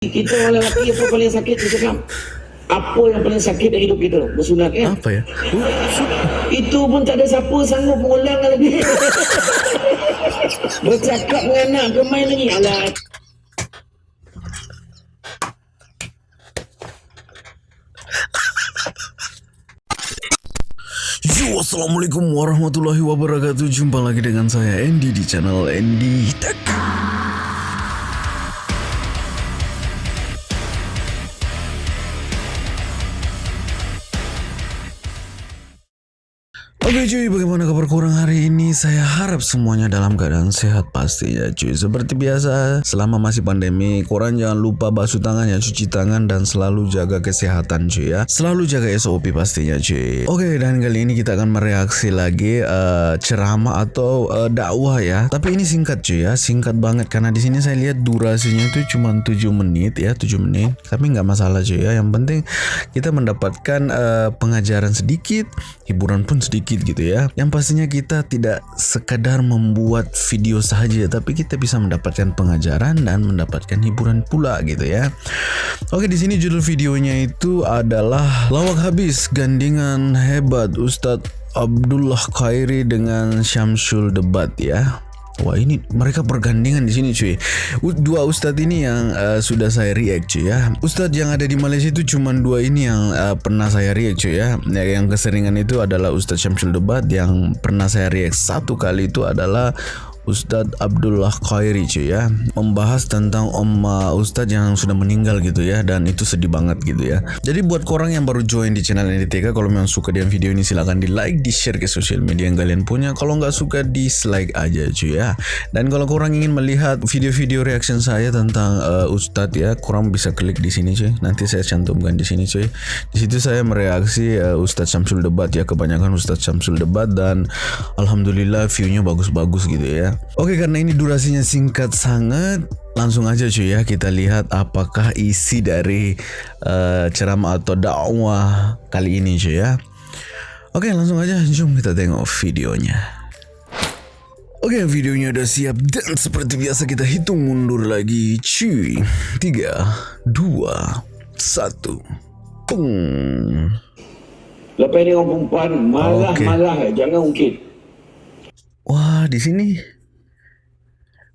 Kita orang lelaki apa paling sakit kita cakap apa yang paling sakit dalam hidup kita? Bersunat kan? Apa ya? itu pun tak ada siapa sanggup mengulang lagi. Bercakap dengan anak ke main lagi. Alah. Yo, Assalamualaikum warahmatullahi wabarakatuh. Jumpa lagi dengan saya Andy di channel Andy Tech Oke cuy, bagaimana kabar kurang hari ini? Saya harap semuanya dalam keadaan sehat pastinya cuy. Seperti biasa, selama masih pandemi, korang jangan lupa basuh tangan ya, cuci tangan dan selalu jaga kesehatan cuy ya. Selalu jaga SOP pastinya cuy. Oke, dan kali ini kita akan mereaksi lagi uh, ceramah atau uh, dakwah ya. Tapi ini singkat cuy ya, singkat banget karena di sini saya lihat durasinya itu cuma 7 menit ya, 7 menit. Tapi nggak masalah cuy ya. Yang penting kita mendapatkan uh, pengajaran sedikit, hiburan pun sedikit gitu ya. Yang pastinya kita tidak sekadar membuat video saja, tapi kita bisa mendapatkan pengajaran dan mendapatkan hiburan pula gitu ya. Oke, di sini judul videonya itu adalah lawak habis gandingan hebat Ustadz Abdullah Khairi dengan Syamsul Debat ya. Wah ini mereka bergandengan di sini cuy. Dua ustadz ini yang uh, sudah saya react cuy ya. Ustadz yang ada di Malaysia itu cuma dua ini yang uh, pernah saya react cuy ya. Yang keseringan itu adalah Ustadz Syamsul Debat yang pernah saya react satu kali itu adalah Ustadz Abdullah Khairi cuy ya. Membahas tentang om Ustadz yang sudah meninggal gitu ya dan itu sedih banget gitu ya. Jadi buat korang yang baru join di channel NDTK kalau memang suka dengan video ini silahkan di like di share ke sosial media yang kalian punya. Kalau nggak suka dislike aja cuy ya. Dan kalau korang ingin melihat video-video reaction saya tentang uh, Ustadz ya korang bisa klik di sini cuy. Nanti saya cantumkan di sini cuy. Di situ saya mereaksi uh, Ustadz Syamsul Debat ya. Kebanyakan Ustadz Syamsul Debat dan Alhamdulillah viewnya bagus-bagus gitu ya Oke karena ini durasinya singkat sangat Langsung aja cuy ya kita lihat apakah isi dari uh, ceramah atau dakwah kali ini cuy ya. Oke langsung aja jom kita tengok videonya. Oke videonya udah siap dan seperti biasa kita hitung mundur lagi cuy. 3, 2, 1 Pung. Lepas ni orang perempuan marah-marah. Okay. jangan ungkit. Wah di sini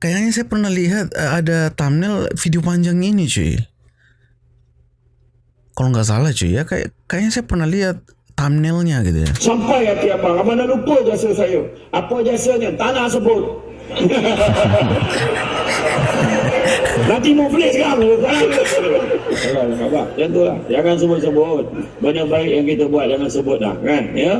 kayaknya saya pernah lihat uh, ada thumbnail video panjang ini cuy. Kalau nggak salah cuy ya kayak kayaknya saya pernah lihat thumbnailnya gitu ya. sampai hati abang abang dah lupa jasa saya apa jasanya tanah sebut Nanti mau flash kan? Alah, abang, macam tu lah. Jangan sebut-sebut. Benda baik yang kita buat, jangan sebut dah. Kan? Ya?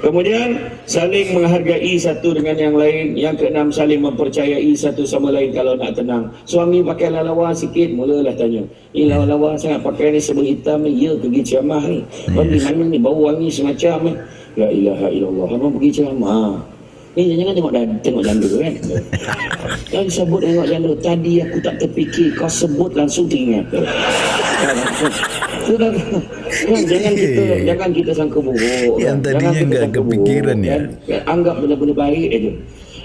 Kemudian, saling menghargai satu dengan yang lain. Yang keenam, saling mempercayai satu sama lain kalau nak tenang. Suami pakai lawa sikit, mulalah tanya. Ini lawa-lawa sangat pakai ni sebut hitam ni. Ya, pergi ceramah ni. Bagi mana ni, bau wangi semacam ni. La ilaha illallah. Abang pergi ceramah. Ni jangan tengok dan tengok janda kan. Jangan sebut tengok janda. Tadi aku tak terfikir. Kau sebut langsung teringat. Sudah kan, jangan kita jangan kita sangka buruk. Yang kan. tadinya Jangan kita nggak sangka kepikiran buruk, ya. Kan. Anggap benda-benda baik aja.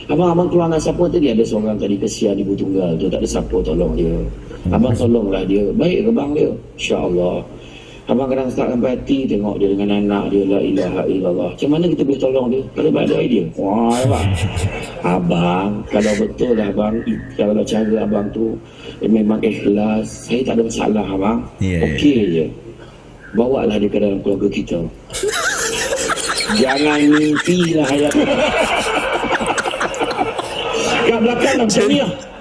Abang abang keluar dengan siapa tadi ada seorang tadi kesian ibu tunggal tu tak ada siapa tolong dia. Abang tolonglah dia. Baik ke bang dia? Insya-Allah. Abang kadang start sampai hati tengok dia dengan anak dia la ilaha illallah. Macam mana kita boleh tolong dia? Kalau ada idea. Wah, abang. Abang, kalau betul lah abang, kalau cara abang tu eh, memang ikhlas, saya tak ada masalah abang. Ya. Okey je. Bawa lah dia ke dalam keluarga kita. Jangan mimpi lah ayat. Kat belakang lah macam ni lah.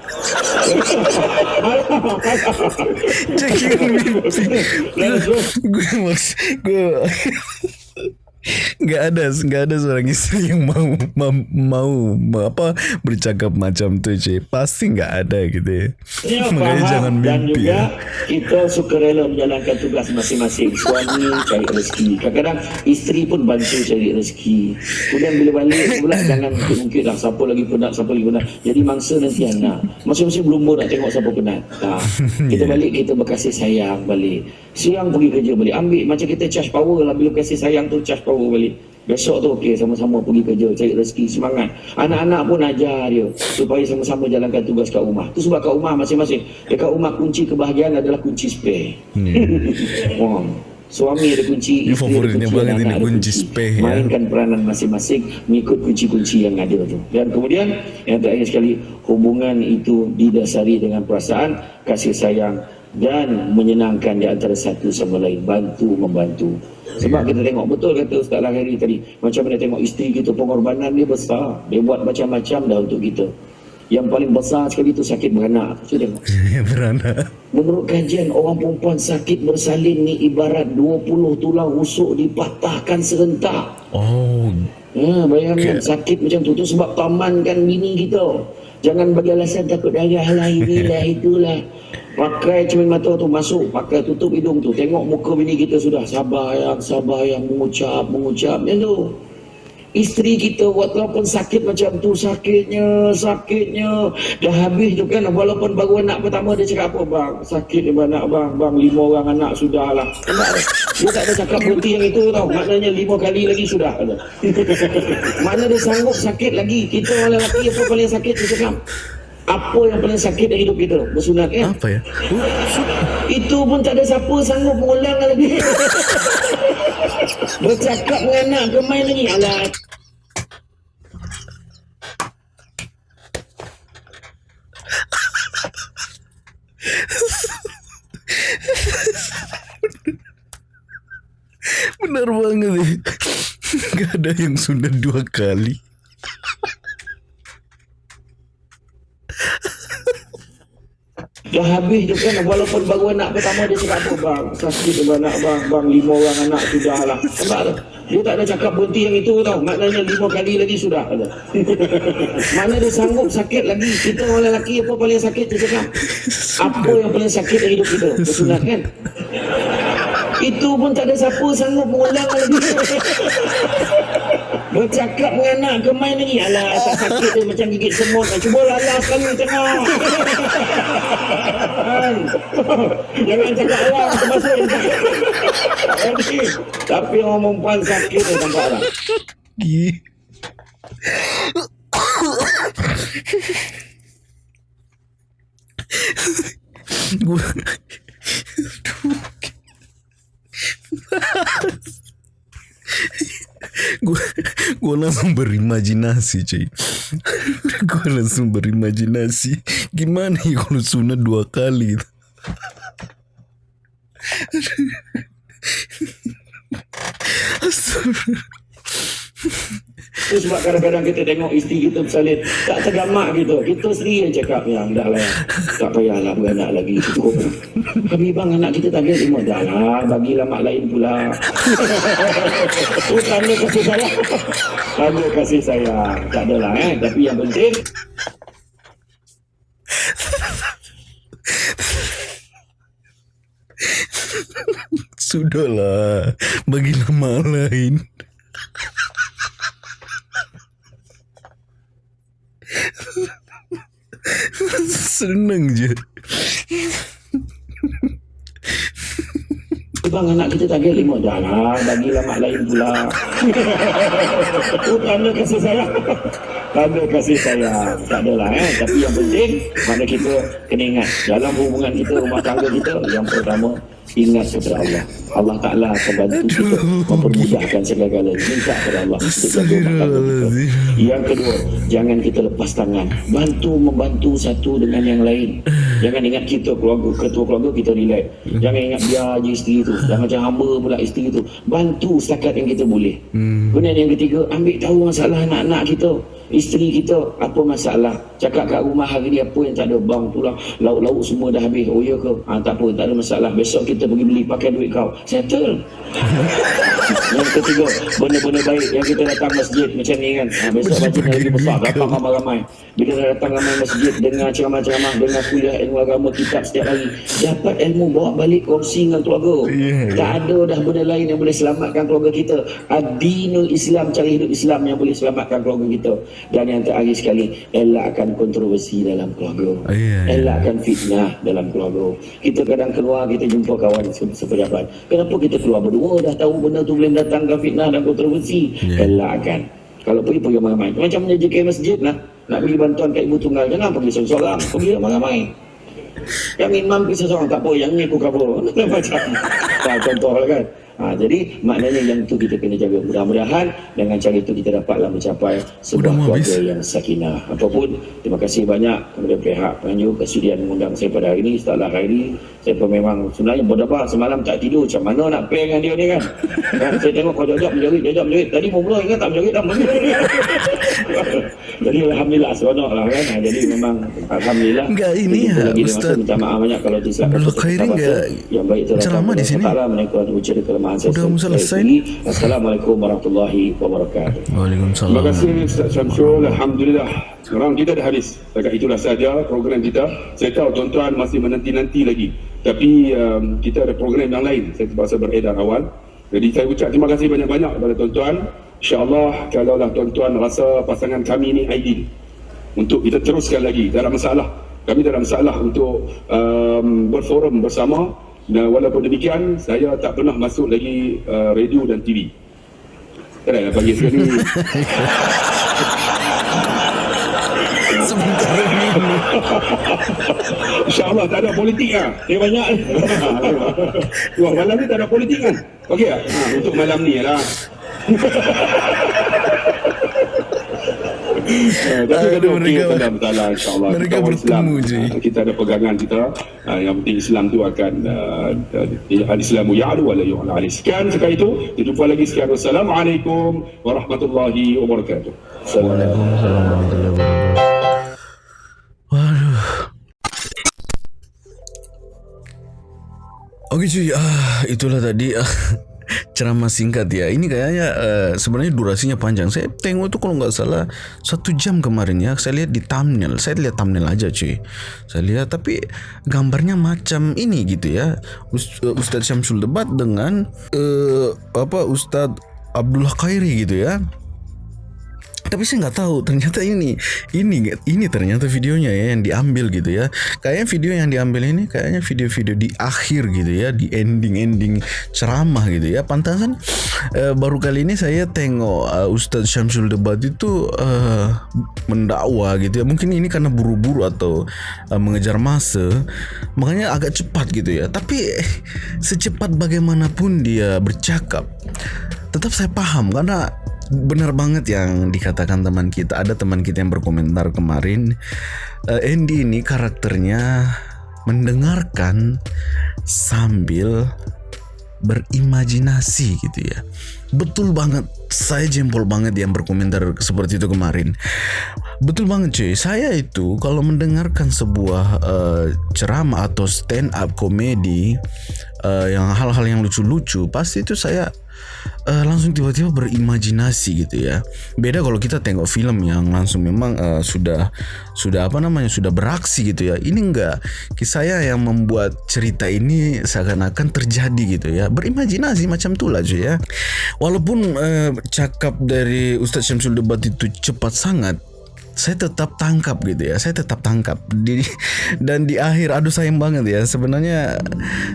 Jangan mimpi. gue maks gue nggak ada nggak ada seorang istri yang mau mau, mau, mau apa bercakap macam tuh cuy pasti nggak ada gitu ya. Ya, makanya jangan dan mimpi juga ya. kita suka rela menjalankan tugas masing-masing. Suami cari rezeki. Kadang-kadang isteri pun bantu cari rezeki. Kemudian bila balik pula jangan mungkin lah siapa lagi penat siapa lagi penat. Jadi mangsa nanti anak. Masing-masing berlumba nak tengok siapa penat. Ha. kita balik kita berkasih sayang balik. Siang pergi kerja balik ambil. Macam kita charge power lah. Bila kasih sayang tu charge power balik Besok tu okey sama-sama pergi kerja cari rezeki semangat. Anak-anak pun ajar dia supaya sama-sama jalankan tugas kat rumah. Tu sebab kat rumah masing-masing. Dekat rumah kunci kebahagiaan adalah kunci spare. Wah. Suami ada kunci, Ini isteri ada kunci, anak ada kunci spare, ya. Mainkan peranan masing-masing mengikut kunci-kunci yang ada tu. Dan kemudian yang terakhir sekali hubungan itu didasari dengan perasaan, kasih sayang dan menyenangkan di antara satu sama lain, bantu membantu. Sebab kita tengok betul kata Ustaz Lahiri tadi, macam mana tengok isteri kita pengorbanan dia besar, dia buat macam-macam dah untuk kita. Yang paling besar sekali itu sakit beranak. Cuba tengok. Beranak. Menurut kajian orang perempuan sakit bersalin ni ibarat 20 tulang rusuk dipatahkan serentak. Oh, Ha, bayangkan sakit macam tu tu sebab tamankan bini kita. Jangan bagi alasan takut darah lah inilah itulah. Pakai cermin mata tu masuk, pakai tutup hidung tu. Tengok muka bini kita sudah sabar yang sabar yang mengucap mengucap macam tu. Isteri kita walaupun sakit macam tu sakitnya sakitnya. Dah habis tu kan walaupun baru anak pertama dia cakap apa bang sakit ni anak bang. Bang lima orang anak sudah lah. Tak? dia tak ada cakap berhenti yang itu tau. Maknanya lima kali lagi sudah. Mana dia sanggup sakit lagi. Kita orang lelaki apa paling sakit dia cakap apa yang paling sakit dalam hidup kita bersunat kan apa ya? itu pun tak ada siapa sanggup mengulang lagi. Bercakap dengan anak ke main lagi. Alah. Benar banget ya. Gak ada yang sunat dua kali. Dah habis tu kan walaupun baru anak pertama dia cakap apa bang sakit tu anak bang bang lima orang anak sudah lah. Nampak tak? Dia tak ada cakap berhenti yang itu tau. Maknanya lima kali lagi sudah mana dia sanggup sakit lagi? Kita orang lelaki apa paling sakit dia cakap? Apa yang paling sakit dalam hidup kita? Bersunat kan? Itu pun tak ada siapa sanggup mengulang lagi Bercakap dengan anak ke main lagi Alah tak sakit dia macam gigit semut Cuba lalas sekali tengok? Jangan cakap orang termasuk Jadi, Tapi orang perempuan sakit dia nampak tak Gi. Gue gue gue langsung berimajinasi cuy. Gue langsung berimajinasi. Gimana ya kalau sunat dua kali? Astagfirullah. Itu sebab kadang-kadang kita tengok isteri kita bersalin Tak tergamak gitu. Kita sendiri yang cakap Ya dah lah Tak payahlah beranak lagi Cukup. Kami bang anak kita tak ada lima Dah lah Bagilah mak lain pula. Itu tanda kasih sayang. Tanda kasih sayang. Tak adalah eh. Tapi yang penting Sudahlah Bagi nama lain Senang je. Bang anak kita tak ada lima Dah. Lah Bagilah mak lain pula. Itu tanda kasih sayang. Tanda kasih sayang. Tak adalah eh. Tapi yang penting Mana kita kena ingat. Dalam hubungan kita Rumah tangga kita Yang pertama Ingat kepada Allah. Allah Ta'ala akan bantu kita Mempermudahkan segala-galanya. Minta kepada Allah Yang kedua Jangan kita lepas tangan. Bantu membantu satu dengan yang lain. Jangan ingat kita keluarga Ketua keluarga kita relax. Jangan ingat biar je isteri tu. Jangan macam hamba pula isteri tu. Bantu setakat yang kita boleh. Kemudian yang ketiga Ambil tahu masalah anak-anak kita Isteri kita Apa masalah? Cakap kat rumah hari ni Apa yang tak ada Bang tu lah. Lauk-lauk semua dah habis. Oh ya ke? Ha, Tak apa tak ada masalah. Besok kita pergi beli Pakai duit kau. Settle. Yang ketiga Benda-benda baik Yang kita datang masjid Macam ni kan. Ha, Besok baca lagi besar. Datang ramai-ramai. Bila dah datang ramai masjid Dengar ceramah-ceramah Dengar kuliah ilmu agama Kitab setiap hari Dapat ilmu Bawa balik kongsi dengan keluarga. Tak ada dah benda lain Yang boleh selamatkan keluarga kita. Adinul Islam Cara hidup Islam Yang boleh selamatkan keluarga kita Dan yang terakhir sekali Elakkan kontroversi dalam keluarga Ya, ya. Elakkan fitnah dalam keluarga Kita kadang keluar Kita jumpa kawan se- sepejabat. Kenapa kita keluar berdua dah tahu benda tu boleh datangkan fitnah dan kontroversi. Ya. Elakkan. Kalau pergi pergi ramai-ramai. Macam menjajikan masjid lah. Nak bagi bantuan kat ibu tunggal. Jangan pergi seorang-seorang. Pergi ramai-ramai. Yang imam pergi seorang tak apa. Yang ni aku cover. Macam. Contoh lah kan. Ha, jadi maknanya yang tu kita kena jaga. Mudah-mudahan dengan cara itu kita dapatlah mencapai sebuah keluarga habis. yang sakinah. Apapun, terima kasih banyak kepada pihak penganjur kesudian mengundang saya pada hari ini. Setelah hari ini, saya pun memang sebenarnya berdebah semalam tak tidur. Macam mana nak play dengan dia ni kan? kan saya tengok kau jawab menjerit, jawab menjerit. Tadi mau mula ingat tak menjerit dah menjerit. jadi Alhamdulillah, seronok lah kan. Jadi memang Alhamdulillah. Enggak, ini ya, Ustaz. Minta maaf banyak kalau. Abdullah sesuatu Khairi kata-kata enggak yang baik itu ceramah di sini? Menaikkan kelemahan saya. Udah mau Saya selesai. Assalamualaikum warahmatullahi wabarakatuh. Terima Waalaikumsalam. kasih Ustaz Syamsul. Alhamdulillah. Sekarang kita dah habis. Dekat itulah saja program kita. Saya tahu tuan-tuan masih menanti-nanti lagi. Tapi um, kita ada program yang lain. Saya terpaksa beredar awal. Jadi saya ucap terima kasih banyak-banyak kepada tuan-tuan. InsyaAllah kalaulah tuan-tuan rasa pasangan kami ni ideal. Untuk kita teruskan lagi. Ada masalah. Kami ada masalah untuk um, berforum bersama. Dan walaupun demikian, saya tak pernah masuk lagi uh, radio dan TV. Lah bagi sekali. Sebentar ini. InsyaAllah tak ada politik lah. Terima banyak. Wah, malam ni tak ada politik kan? Okey tak? Ha, untuk malam ni lah. Eh, tapi okey mereka- tak ada masalah insyaAllah. Mereka Kita orang Islam. bertemu je. Ah, Kita ada pegangan kita. Ah, Yang penting Islam tu akan uh, Al-Islamu ya'lu wa la yu'la alaih. Sekian sekali itu. Kita jumpa lagi. Sekian. Wassalamualaikum warahmatullahi wabarakatuh. Waalaikumsalam warahmatullahi wabarakatuh. Waduh. Oke cuy, ah itulah tadi. Ah, ceramah singkat ya. Ini kayaknya eh, sebenarnya durasinya panjang. Saya tengok itu kalau nggak salah satu jam kemarin ya. Saya lihat di thumbnail. Saya lihat thumbnail aja cuy. Saya lihat tapi gambarnya macam ini gitu ya. Eh, Ustadz Syamsul debat dengan eh, apa Ustadz Abdullah Khairi gitu ya tapi saya nggak tahu ternyata ini ini ini ternyata videonya ya yang diambil gitu ya. Kayaknya video yang diambil ini kayaknya video-video di akhir gitu ya di ending-ending ceramah gitu ya. Pantasan eh, baru kali ini saya tengok eh, Ustadz Syamsul Debat itu eh, mendakwa gitu ya. Mungkin ini karena buru-buru atau eh, mengejar masa. Makanya agak cepat gitu ya. Tapi secepat bagaimanapun dia bercakap tetap saya paham. Karena benar banget yang dikatakan teman kita. Ada teman kita yang berkomentar kemarin eh, Andy ini karakternya mendengarkan sambil berimajinasi gitu ya betul banget saya jempol banget yang berkomentar seperti itu kemarin betul banget cuy saya itu kalau mendengarkan sebuah eh, ceramah atau stand up komedi eh, yang hal-hal yang lucu-lucu pasti itu saya eh, langsung tiba-tiba berimajinasi gitu ya. Beda kalau kita tengok film yang langsung memang eh, sudah sudah apa namanya sudah beraksi gitu ya. Ini enggak saya yang membuat cerita ini seakan-akan terjadi gitu ya. Berimajinasi macam itulah cuy ya. Walaupun eh, cakap dari Ustadz Syamsul Debat itu cepat sangat saya tetap tangkap gitu ya saya tetap tangkap. Di dan di akhir aduh sayang banget ya sebenarnya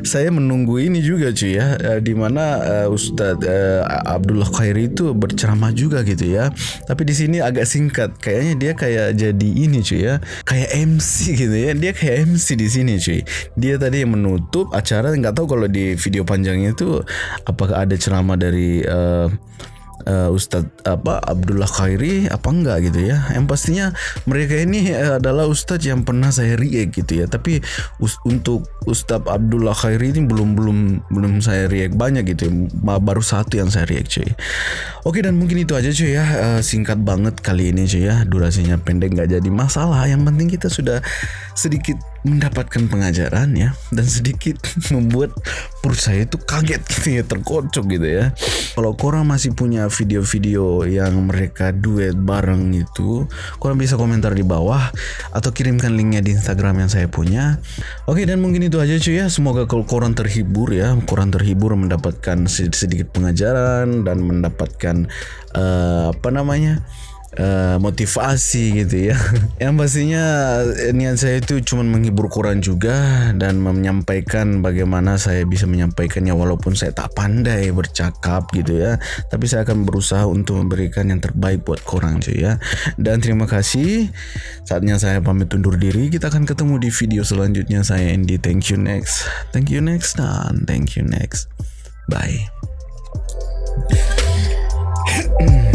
saya menunggu ini juga cuy ya eh, di mana eh, Ustadz eh, Abdullah Khairi itu berceramah juga gitu ya. Tapi di sini agak singkat kayaknya dia kayak jadi ini cuy ya kayak MC gitu ya. Dia kayak MC di sini cuy. Dia tadi yang menutup acara nggak tahu kalau di video panjangnya itu apakah ada ceramah dari eh, uh, Ustadz apa Abdullah Khairi apa enggak gitu ya? Yang pastinya mereka ini uh, adalah Ustadz yang pernah saya react gitu ya. Tapi us- untuk Ustadz Abdullah Khairi ini belum belum belum saya react banyak gitu ya. Baru satu yang saya react cuy. Oke dan mungkin itu aja cuy ya. Uh, singkat banget kali ini cuy ya. Durasinya pendek nggak jadi masalah. Yang penting kita sudah sedikit mendapatkan pengajaran ya. Dan sedikit membuat perut saya itu kaget gitu ya terkocok gitu ya. Kalau korang masih punya video-video yang mereka duet bareng itu korang bisa komentar di bawah atau kirimkan linknya di Instagram yang saya punya. Oke dan mungkin itu aja cuy ya. Semoga kalau korang terhibur ya. Korang terhibur mendapatkan sedikit pengajaran dan mendapatkan eh, apa namanya uh, motivasi gitu ya. Yang pastinya eh, niat saya itu cuma menghibur korang juga dan menyampaikan bagaimana saya bisa menyampaikannya walaupun saya tak pandai bercakap gitu ya. Tapi saya akan berusaha untuk memberikan yang terbaik buat korang cuy ya. Dan terima kasih. Saatnya saya pamit undur diri. Kita akan ketemu di video selanjutnya. Saya Andy. Thank you next. Thank you next dan thank you next. Bye.